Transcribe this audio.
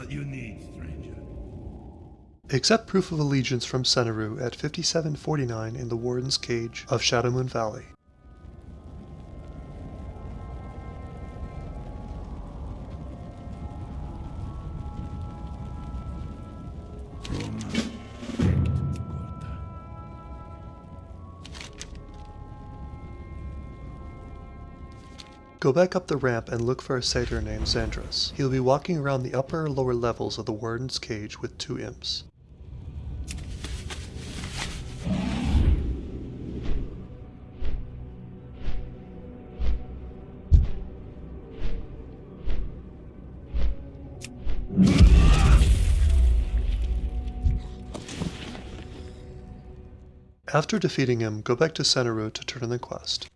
What you need, stranger? Accept proof of allegiance from Sanoru at 5749 in the Warden's Cage of Shadowmoon Valley. Oh, Go back up the ramp and look for a satyr named Zandras. He'll be walking around the upper or lower levels of the Warden's Cage with two imps. After defeating him, go back to Sanoru to turn in the quest.